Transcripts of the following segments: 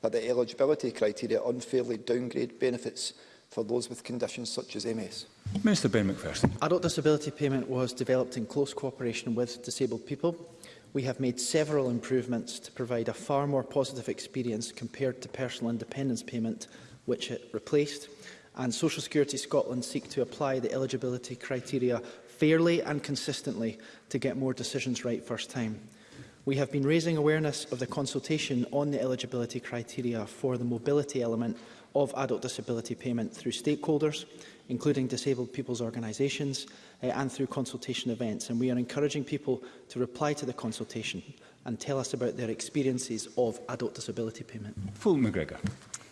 that the eligibility criteria unfairly downgrade benefits for those with conditions such as MS. Minister Ben McPherson. Adult disability payment was developed in close cooperation with disabled people. We have made several improvements to provide a far more positive experience compared to personal independence payment, which it replaced. And Social Security Scotland seek to apply the eligibility criteria fairly and consistently to get more decisions right first time. We have been raising awareness of the consultation on the eligibility criteria for the mobility element of adult disability payment through stakeholders, including disabled people's organisations uh, eh, and through consultation events. And we are encouraging people to reply to the consultation and tell us about their experiences of adult disability payment. Full McGregor.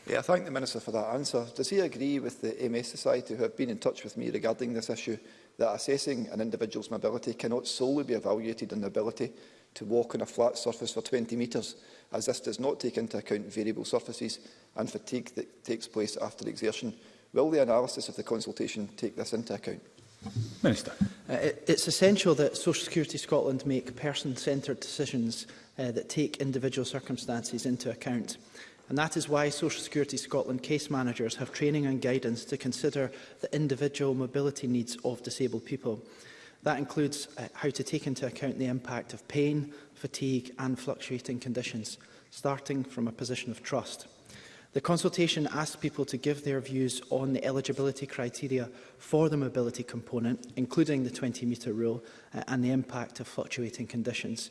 Yeah, I thank the Minister for that answer. Does he agree with the MS Society, who have been in touch with me regarding this issue, that assessing an individual's mobility cannot solely be evaluated on the ability to walk on a flat surface for 20 metres, as this does not take into account variable surfaces and fatigue that takes place after exertion. Will the analysis of the consultation take this into account? Minister. Uh, it, it's essential that Social Security Scotland make person-centred decisions uh, that take individual circumstances into account. And that is why Social Security Scotland case managers have training and guidance to consider the individual mobility needs of disabled people. That includes uh, how to take into account the impact of pain, fatigue and fluctuating conditions, starting from a position of trust. The consultation asked people to give their views on the eligibility criteria for the mobility component, including the 20-metre rule uh, and the impact of fluctuating conditions.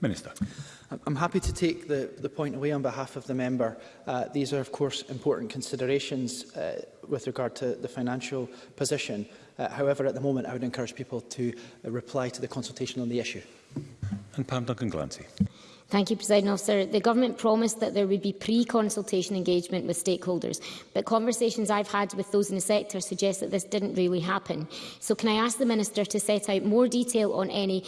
Minister. I'm happy to take the, the point away on behalf of the member. Uh, these are, of course, important considerations uh, with regard to the financial position Uh, however, at the moment, I would encourage people to uh, reply to the consultation on the issue. And Pam Duncan-Glancy. Thank you, President Officer. The Government promised that there would be pre-consultation engagement with stakeholders, but conversations I've had with those in the sector suggest that this didn't really happen. So can I ask the Minister to set out more detail on any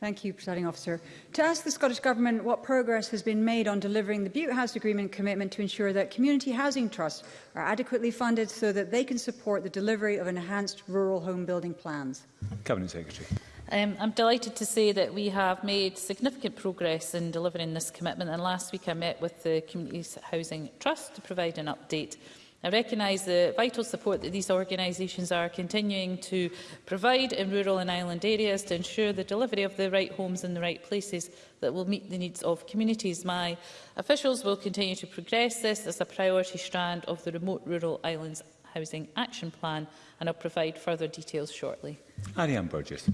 Thank you, Presiding Officer. To ask the Scottish Government what progress has been made on delivering the Butte House Agreement commitment to ensure that community housing trusts are adequately funded so that they can support the delivery of enhanced rural home building plans. Cabinet Secretary. Um, I'm delighted to say that we have made significant progress in delivering this commitment and last week I met with the Community Housing Trust to provide an update I recognise the vital support that these organisations are continuing to provide in rural and island areas to ensure the delivery of the right homes in the right places that will meet the needs of communities. My officials will continue to progress this as a priority strand of the Remote Rural Islands Housing Action Plan and I'll provide further details shortly. Ariane Burgess.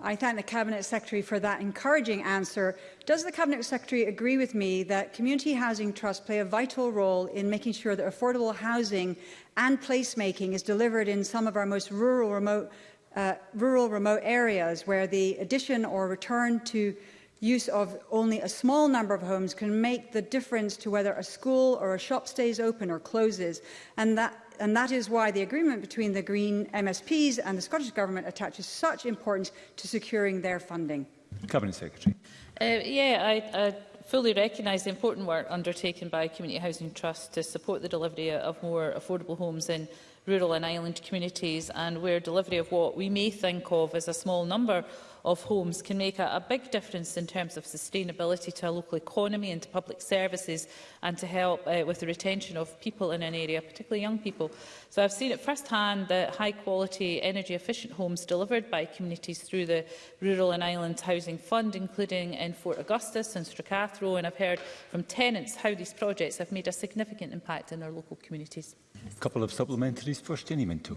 I thank the Cabinet Secretary for that encouraging answer. Does the Cabinet Secretary agree with me that community housing trusts play a vital role in making sure that affordable housing and placemaking is delivered in some of our most rural remote, uh, rural remote areas where the addition or return to use of only a small number of homes can make the difference to whether a school or a shop stays open or closes and that and that is why the agreement between the Green MSPs and the Scottish Government attaches such importance to securing their funding. Cabinet Secretary. Uh, yeah, I, I fully recognise the important work undertaken by Community Housing Trust to support the delivery of more affordable homes in rural and island communities and where delivery of what we may think of as a small number of homes can make a, a big difference in terms of sustainability to a local economy and to public services and to help uh, with the retention of people in an area, particularly young people. So I've seen it firsthand that high-quality, energy-efficient homes delivered by communities through the Rural and Island Housing Fund, including in Fort Augustus and Stracathro, and I've heard from tenants how these projects have made a significant impact in their local communities. A couple of supplementaries first, Jenny Minto.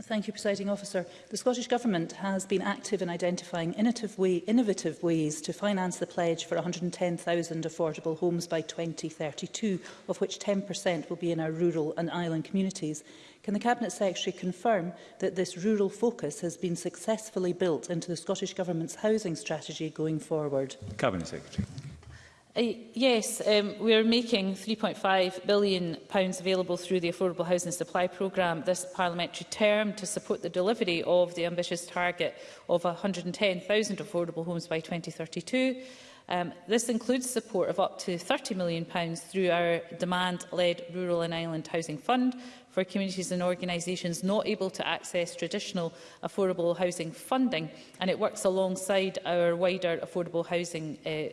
Thank you, Presiding Officer. The Scottish Government has been active in identifying innovative, way, innovative ways to finance the pledge for 110,000 affordable homes by 2032, of which 10% will be in our rural and island communities. Can the Cabinet Secretary confirm that this rural focus has been successfully built into the Scottish Government's housing strategy going forward? Cabinet Secretary. Uh, yes, um, we are making £3.5 billion pounds available through the Affordable Housing Supply Programme this parliamentary term to support the delivery of the ambitious target of 110,000 affordable homes by 2032. Um, this includes support of up to £30 million pounds through our demand-led Rural and Island Housing Fund for communities and organisations not able to access traditional affordable housing funding, and it works alongside our wider affordable housing uh,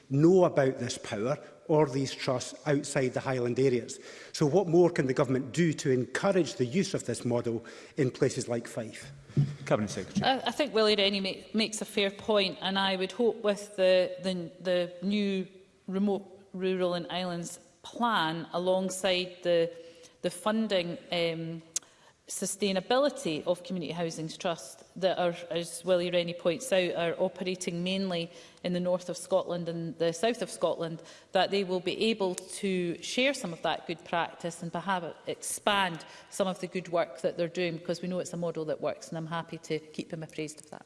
know about this power or these trusts outside the Highland areas. So what more can the government do to encourage the use of this model in places like Fife? Cabinet Secretary. I, I think Willie Rennie make, makes a fair point and I would hope with the, the, the new remote rural and islands plan alongside the, the funding um, sustainability of community housing Trust that are, as Willie Rennie points out, are operating mainly in the north of Scotland and the south of Scotland, that they will be able to share some of that good practice and perhaps expand some of the good work that they're doing, because we know it's a model that works, and I'm happy to keep them appraised of that.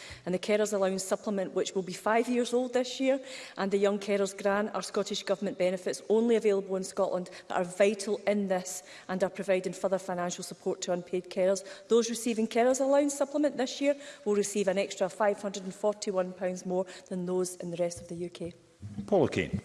And the Carers Allowance Supplement, which will be five years old this year, and the Young Carers Grant are Scottish Scottish Government benefits only available in Scotland that are vital in this and are providing further financial support to unpaid carers. Those receiving carers allowance supplement this year will receive an extra £541 more than those in the rest of the UK. Paula Kane.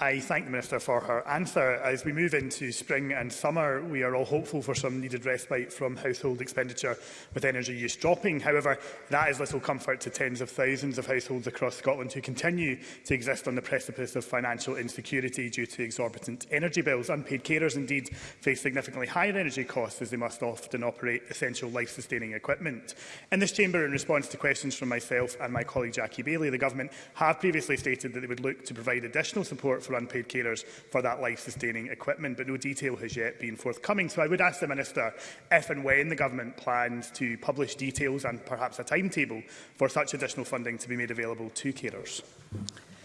I thank the Minister for her answer. As we move into spring and summer, we are all hopeful for some needed respite from household expenditure with energy use dropping. However, that is little comfort to tens of thousands of households across Scotland who continue to exist on the precipice of financial insecurity due to exorbitant energy bills. Unpaid carers indeed face significantly higher energy costs as they must often operate essential life-sustaining equipment. In this chamber, in response to questions from myself and my colleague Jackie Bailey, the Government have previously stated that they would look to provide additional support for unpaid carers for that life-sustaining equipment, but no detail has yet been forthcoming. So I would ask the Minister if and when the Government plans to publish details and perhaps a timetable for such additional funding to be made available to carers.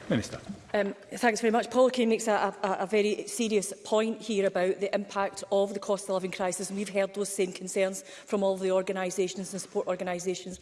Minister. Um, thanks very much. Paul Kane makes a, a, a very serious point here about the impact of the cost of living crisis. we've heard those same concerns from all the organisations and support organisations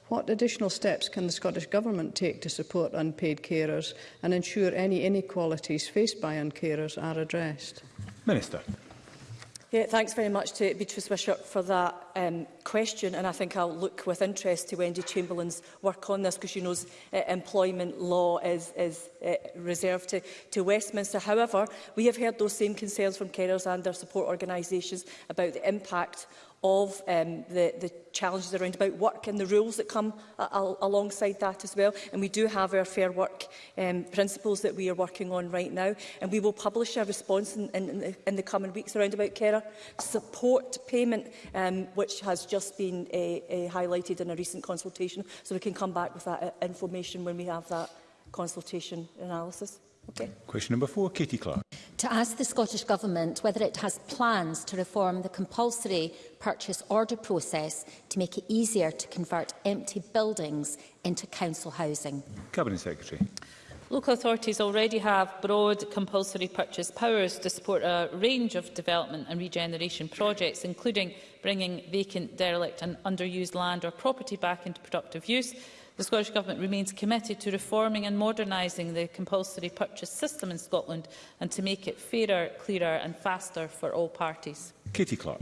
What additional steps can the Scottish Government take to support unpaid carers and ensure any inequalities faced by uncarers are addressed? Minister. Yeah, thanks very much to Beatrice Wishart for that um, question and I think I'll look with interest to Wendy Chamberlain's work on this because she knows uh, employment law is, is uh, reserved to, to Westminster. However, we have heard those same concerns from carers and their support organisations about the impact of um, the, the challenges around about work and the rules that come al alongside that as well. And we do have our fair work um, principles that we are working on right now. And we will publish a response in, in, in, the, in the coming weeks around about carer support payment, um, which has just been a, uh, a uh, highlighted in a recent consultation. So we can come back with that uh, information when we have that consultation analysis. Okay. Question number four, Katie Clark to ask the Scottish Government whether it has plans to reform the compulsory purchase order process to make it easier to convert empty buildings into council housing. Cabinet Secretary. Local authorities already have broad compulsory purchase powers to support a range of development and regeneration projects, including bringing vacant, derelict and underused land or property back into productive use, The Scottish Government remains committed to reforming and modernising the compulsory purchase system in Scotland and to make it fairer, clearer and faster for all parties. Katie Clark.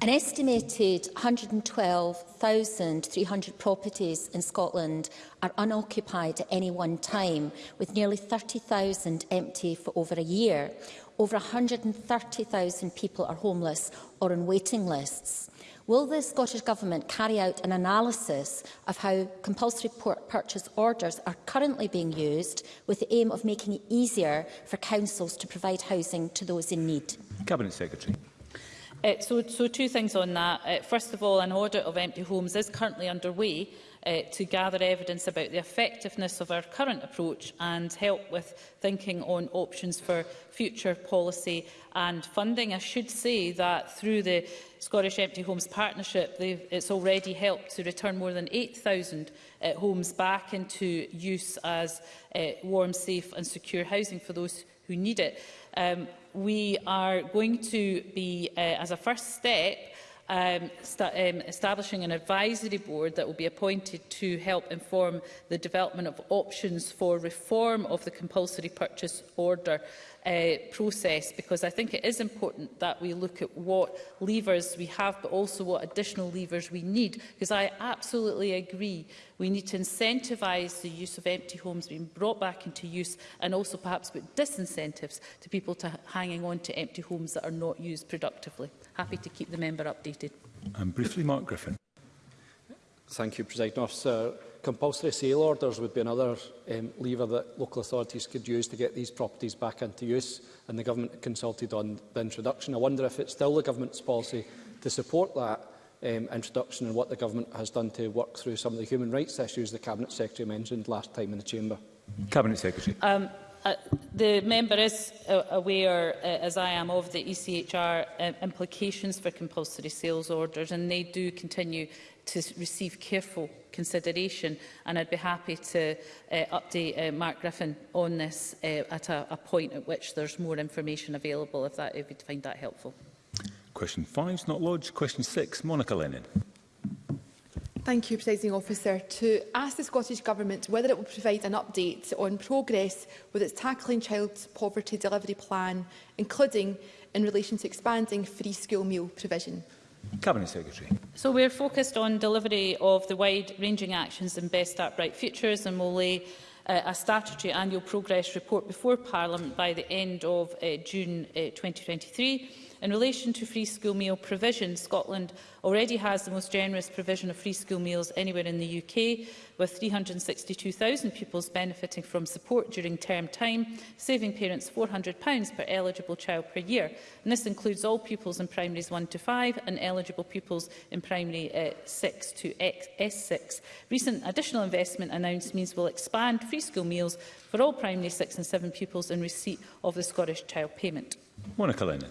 An estimated 112,300 properties in Scotland are unoccupied at any one time, with nearly 30,000 empty for over a year over 130,000 people are homeless or on waiting lists. Will the Scottish Government carry out an analysis of how compulsory purchase orders are currently being used with the aim of making it easier for councils to provide housing to those in need? Cabinet Secretary. Uh, so, so two things on that. Uh, first of all, an audit of empty homes is currently underway uh, to gather evidence about the effectiveness of our current approach and help with thinking on options for future policy and funding. I should say that through the Scottish Empty Homes Partnership, it's already helped to return more than 8,000 uh, homes back into use as uh, warm, safe and secure housing for those who need it. Um, we are going to be, uh, as a first step, um, um, establishing an advisory board that will be appointed to help inform the development of options for reform of the compulsory purchase order uh, process because I think it is important that we look at what levers we have but also what additional levers we need because I absolutely agree we need to incentivise the use of empty homes being brought back into use and also perhaps put disincentives to people to hanging on to empty homes that are not used productively. Happy to keep the member updated. And briefly Mark Griffin. Thank you, President Officer compulsory sale orders would be another um, lever that local authorities could use to get these properties back into use, and the government consulted on the introduction. I wonder if it's still the government's policy to support that um, introduction and what the government has done to work through some of the human rights issues the Cabinet Secretary mentioned last time in the Chamber. Cabinet Secretary. Um, Uh, the member is uh, aware, uh, as I am, of the ECHR uh, implications for compulsory sales orders, and they do continue to receive careful consideration and I'd be happy to uh, update uh, Mark Griffin on this uh, at a, a point at which there's more information available if that if you'd find that helpful. Question 5 is not lodged. Question 6, Monica Lennon. Thank you, Presiding Officer. To ask the Scottish Government whether it will provide an update on progress with its Tackling Child Poverty Delivery Plan, including in relation to expanding free school meal provision. Cabinet Secretary. So we are focused on delivery of the wide-ranging actions in Best Start Bright Futures and will lay uh, a statutory annual progress report before Parliament by the end of uh, June uh, 2023. In relation to free school meal provision, Scotland already has the most generous provision of free school meals anywhere in the UK, with 362,000 pupils benefiting from support during term time, saving parents £400 per eligible child per year. And this includes all pupils in primaries 1 to 5 and eligible pupils in primary uh, 6 to X S6. Recent additional investment announced means will expand free school meals for all primary 6 and 7 pupils in receipt of the Scottish Child Payment. Monica Lennon.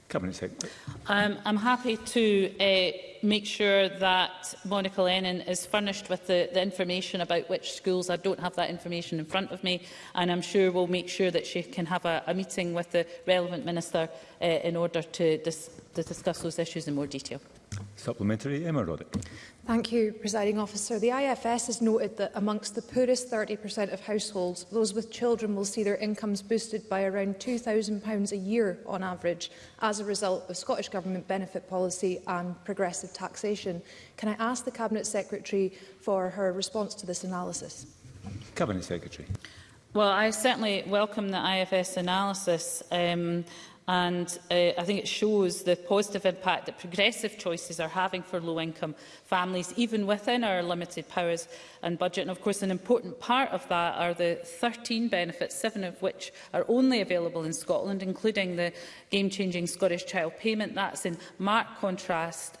Cabinet Secretary. Um, I'm happy to uh, make sure that Monica Lennon is furnished with the, the information about which schools. I don't have that information in front of me, and I'm sure we'll make sure that she can have a, a meeting with the relevant minister uh, in order to, dis to discuss those issues in more detail. Supplementary, Emma Roddick. Thank you, Presiding Officer. The IFS has noted that amongst the poorest 30% of households, those with children will see their incomes boosted by around £2,000 a year on average as a result of Scottish Government benefit policy and progressive taxation. Can I ask the Cabinet Secretary for her response to this analysis? Cabinet Secretary. Well, I certainly welcome the IFS analysis. Um, And uh, I think it shows the positive impact that progressive choices are having for low-income families, even within our limited powers and budget. And of course, an important part of that are the 13 benefits, seven of which are only available in Scotland, including the game-changing Scottish Child Payment. That's in marked contrast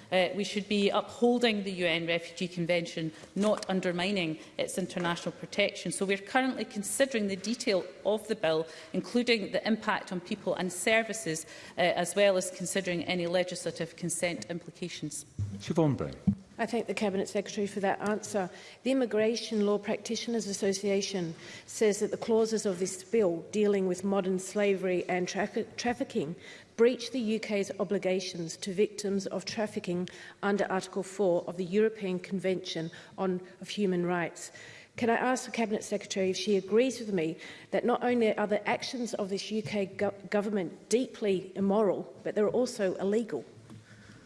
Uh, we should be upholding the UN Refugee Convention, not undermining its international protection. So we're currently considering the detail of the bill, including the impact on people and services, uh, as well as considering any legislative consent implications. Siobhan Brown. I thank the Cabinet Secretary for that answer. The Immigration Law Practitioners Association says that the clauses of this bill dealing with modern slavery and tra trafficking breach the UK's obligations to victims of trafficking under Article 4 of the European Convention on, of Human Rights. Can I ask the Cabinet Secretary if she agrees with me that not only are the actions of this UK go government deeply immoral, but they're also illegal?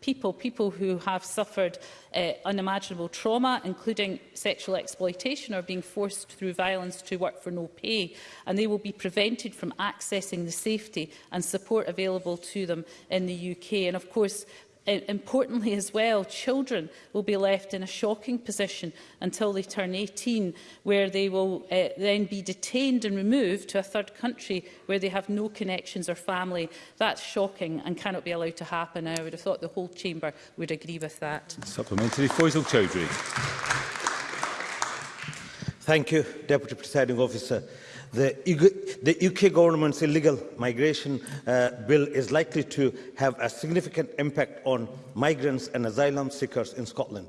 people, people who have suffered uh, unimaginable trauma, including sexual exploitation or being forced through violence to work for no pay, and they will be prevented from accessing the safety and support available to them in the UK. And of course, importantly as well, children will be left in a shocking position until they turn 18, where they will uh, then be detained and removed to a third country where they have no connections or family. That's shocking and cannot be allowed to happen. I would have thought the whole chamber would agree with that. Supplementary, Faisal Chowdhury. Thank you, Deputy Presiding Officer. The, UK government's illegal migration uh, bill is likely to have a significant impact on migrants and asylum seekers in Scotland.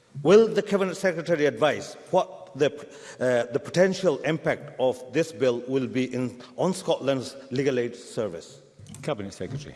Will the Cabinet Secretary advise what the, uh, the potential impact of this bill will be in, on Scotland's legal aid service? Cabinet Secretary.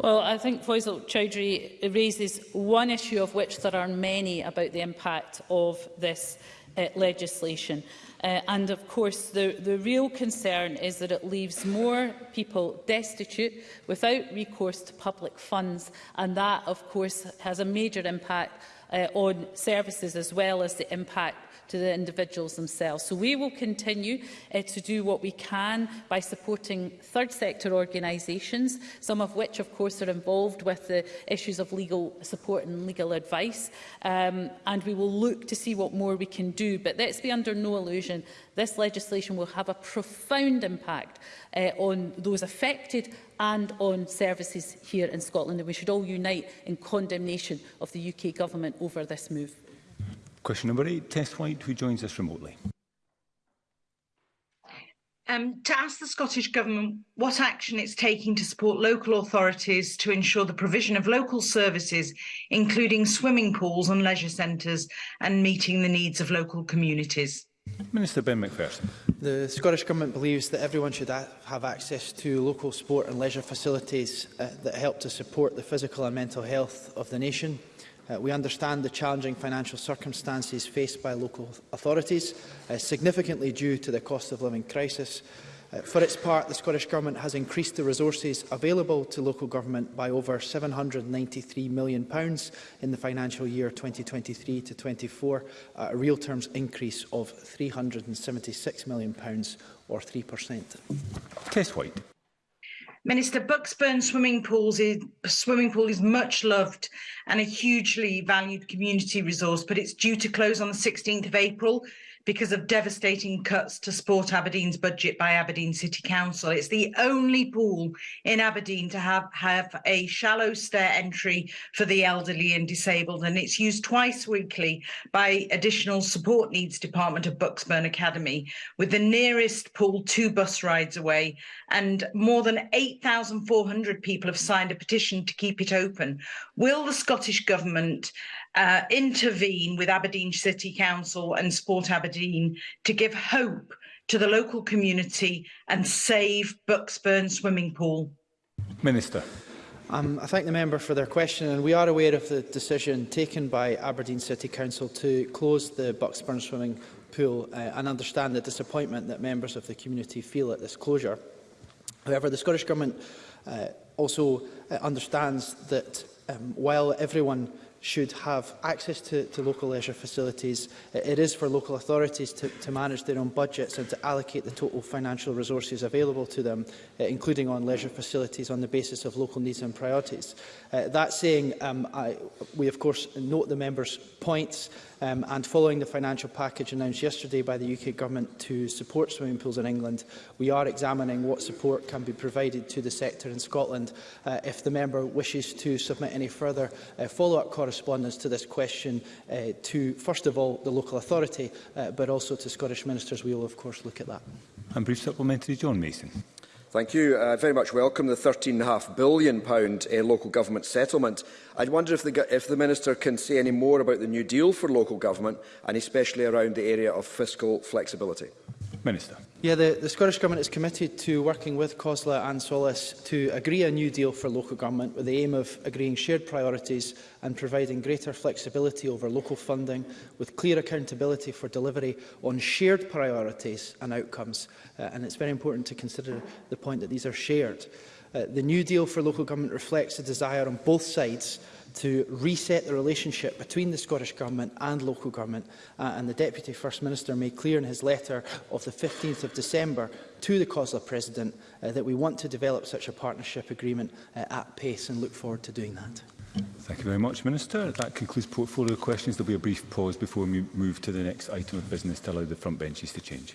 Well, I think Faisal Chowdhury raises one issue of which there are many about the impact of this uh, legislation. Uh, and of course, the, the real concern is that it leaves more people destitute without recourse to public funds. And that, of course, has a major impact uh, on services as well as the impact to the individuals themselves. So we will continue uh, to do what we can by supporting third sector organisations, some of which, of course, are involved with the issues of legal support and legal advice. Um, and we will look to see what more we can do. But let's be under no illusion, this legislation will have a profound impact uh, on those affected and on services here in Scotland. And we should all unite in condemnation of the UK government over this move. Question number eight, Tess White, who joins us remotely. Um, to ask the Scottish Government what action it's taking to support local authorities to ensure the provision of local services, including swimming pools and leisure centres, and meeting the needs of local communities. Minister Ben McPherson. The Scottish Government believes that everyone should have access to local sport and leisure facilities uh, that help to support the physical and mental health of the nation. Uh, we understand the challenging financial circumstances faced by local authorities, uh, significantly due to the cost of living crisis. Uh, for its part, the Scottish Government has increased the resources available to local government by over £793 million in the financial year 2023 to 24, a real terms increase of £376 million or 3%. Case White. Minister, Buxburn swimming pools is, swimming pool is much loved and a hugely valued community resource, but it's due to close on the 16th of April. because of devastating cuts to Sport Aberdeen's budget by Aberdeen City Council. It's the only pool in Aberdeen to have, have a shallow stair entry for the elderly and disabled, and it's used twice weekly by additional support needs department of Buxburn Academy, with the nearest pool two bus rides away, and more than 8,400 people have signed a petition to keep it open. Will the Scottish Government uh, intervene with Aberdeen City Council and Sport Aberdeen Aberdeen to give hope to the local community and save Bucksburn Swimming Pool? Minister. Um, I thank the member for their question, and we are aware of the decision taken by Aberdeen City Council to close the Bucksburn swimming pool uh, and understand the disappointment that members of the community feel at this closure. However, the Scottish Government uh, also uh, understands that um, while everyone should have access to, to local leisure facilities. It is for local authorities to, to manage their own budgets and to allocate the total financial resources available to them, uh, including on leisure facilities on the basis of local needs and priorities. Uh, that saying, um, I, we of course note the members' points um, and following the financial package announced yesterday by the UK Government to support swimming pools in England, we are examining what support can be provided to the sector in Scotland. Uh, if the member wishes to submit any further uh, follow-up correspondence, correspondence to this question uh, to, first of all, the local authority, uh, but also to Scottish ministers. We will, of course, look at that. And brief supplementary, John Mason. Thank you. I uh, very much welcome the £13.5 billion pound, uh, local government settlement. I wonder if the, if the Minister can say any more about the new deal for local government and especially around the area of fiscal flexibility. Minister. Yeah, the, the Scottish Government is committed to working with COSLA and SOLIS to agree a new deal for local government with the aim of agreeing shared priorities and providing greater flexibility over local funding with clear accountability for delivery on shared priorities and outcomes. Uh, and it's very important to consider the point that these are shared. Uh, the new deal for local government reflects a desire on both sides to reset the relationship between the Scottish Government and local government. Uh, and the Deputy First Minister made clear in his letter of the 15th of December to the COSLA President uh, that we want to develop such a partnership agreement uh, at pace and look forward to doing that. Thank you very much, Minister. That concludes portfolio questions. There will be a brief pause before we move to the next item of business to allow the front benches to change.